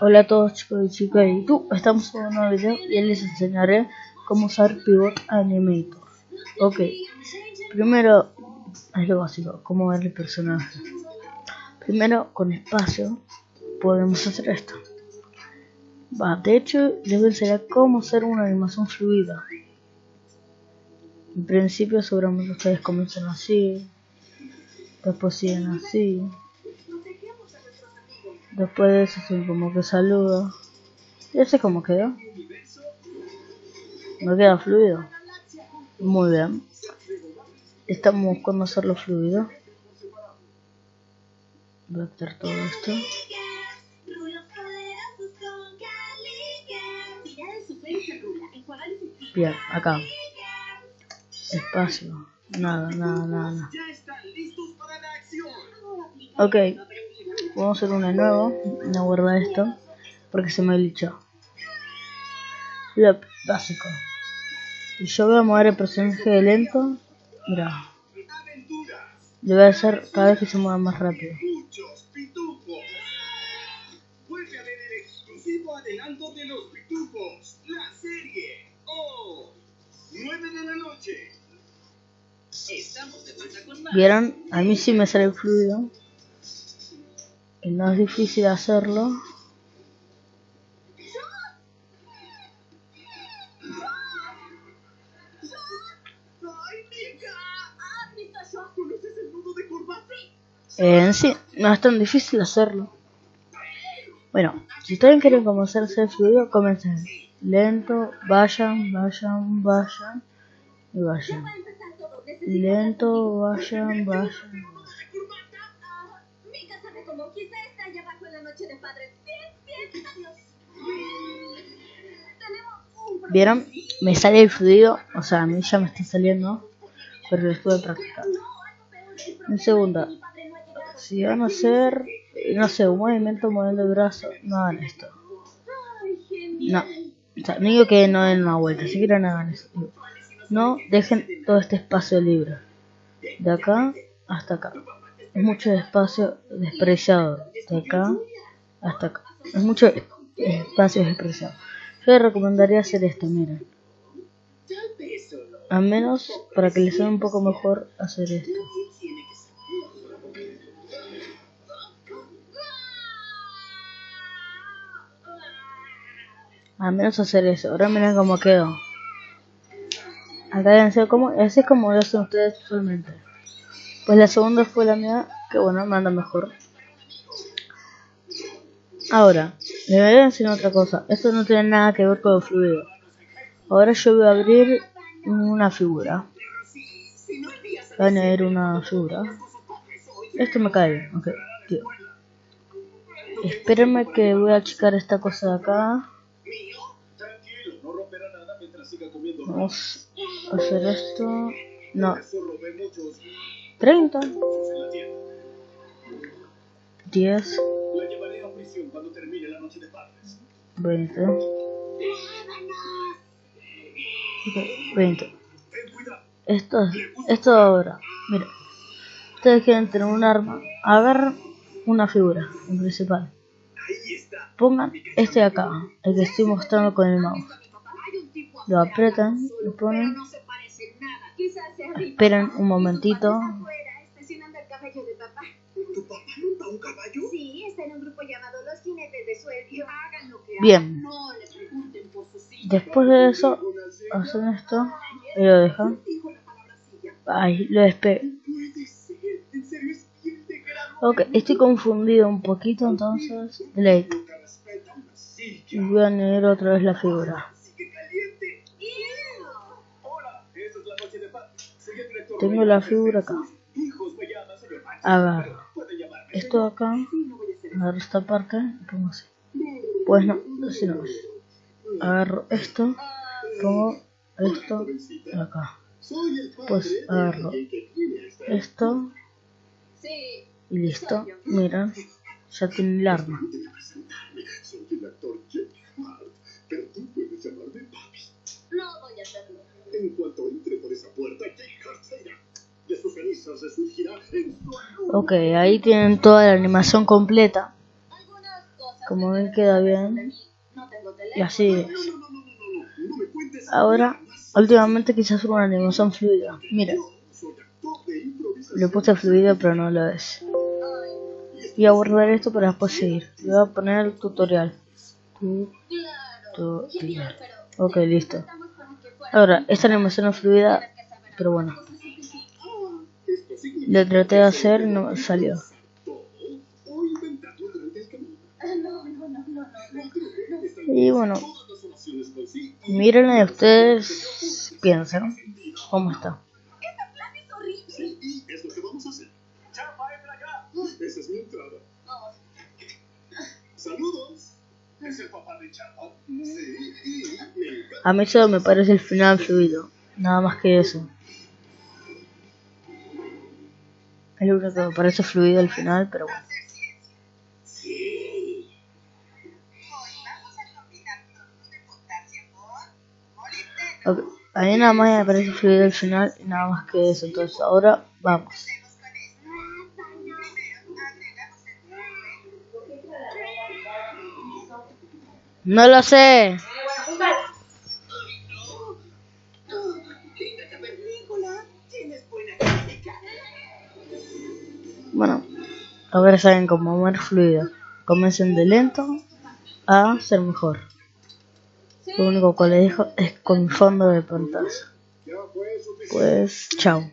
Hola a todos chicos y chicas y tú, estamos en un nuevo video y les enseñaré cómo usar Pivot Animator. Ok, primero es lo básico, cómo ver el personaje. Primero con espacio podemos hacer esto. Va, de hecho les voy a cómo hacer una animación fluida. En principio seguramente ustedes comienzan así Después siguen así Después de eso como que saludo. Y así como quedó. No queda fluido. Muy bien. Estamos buscando hacerlo fluido. Voy a quitar todo esto. Bien, acá. Espacio. Nada, nada, nada. Ok. Vamos a hacer uno nuevo. No guarda esto. Porque se me glitchó. Lo básico. Y yo voy a mover el personaje de lento. Mira. Le voy a hacer cada vez que se mueva más rápido. adelanto de los pitufos, la serie. Oh, 9 de la noche. Estamos de vuelta con más. ¿Vieron? A mí sí me sale el fluido no es difícil hacerlo. En sí, no es tan difícil hacerlo. Bueno, si ustedes quieren comenzar a hacer fluido, comiencen lento, vayan, vayan, vayan y vayan. Lento, vayan, vayan. ¿Vieron? Me sale el fluido, o sea, a mí ya me está saliendo, pero lo estuve practicando. En segunda, si van a hacer, no sé, un movimiento moviendo el brazo, no hagan esto. No, o sea, no digo que no den una vuelta, si quieren hagan eso. No dejen todo este espacio libre, de acá hasta acá. Mucho espacio despreciado, de acá hasta acá. Es mucho espacio despreciado. Yo les recomendaría hacer esto, miren. A menos para que les sea un poco mejor hacer esto. A menos hacer eso. Ahora miren cómo quedó. Acá como, así es como lo hacen ustedes usualmente. Pues la segunda fue la mía, que bueno, me anda mejor. Ahora, le voy a enseñar otra cosa. Esto no tiene nada que ver con el fluido. Ahora yo voy a abrir una figura. Voy a añadir una figura. Esto me cae. Ok, tío. Espérenme que voy a checar esta cosa de acá. Vamos a hacer esto. No. 30. 10 cuando termine la noche de padres. 20. 20. Esto, esto ahora. Mira. Ustedes quieren tener un arma. Agarran una figura en principal. Pongan este de acá, el que estoy mostrando con el mouse. Lo apretan, lo ponen. Esperan un momentito. Bien. Después de eso, hacen esto y lo dejan. Ay, lo despegué. Ok, estoy confundido un poquito, entonces delete. Y voy a añadir otra vez la figura. Tengo la figura acá. Agarro esto de acá, agarro esta parte pongo así. Pues no, así no es. Agarro esto, pongo esto acá. Pues agarro esto y listo. Miren, ya tiene el arma. Ok, ahí tienen toda la animación completa. como ven queda bien. Y así es. ahora últimamente quise hacer una animación fluida. Mira. Le puse fluido pero no lo es. Voy a guardar esto para después seguir. Le voy a poner el tutorial. Tutorial. Ok listo. Ahora esta animación es fluida pero bueno le traté de hacer no salió Y bueno, miren y ustedes piensen cómo está. A mí solo me parece el final fluido, nada más que eso. Es lo único que me parece fluido al final, pero bueno. A mí nada más me parece fluido el final y nada más que eso. Entonces ahora vamos. No lo sé. A ver saben cómo más fluido. Comiencen de lento a ser mejor. Lo único que le dejo es con fondo de pantalla. Pues, chao.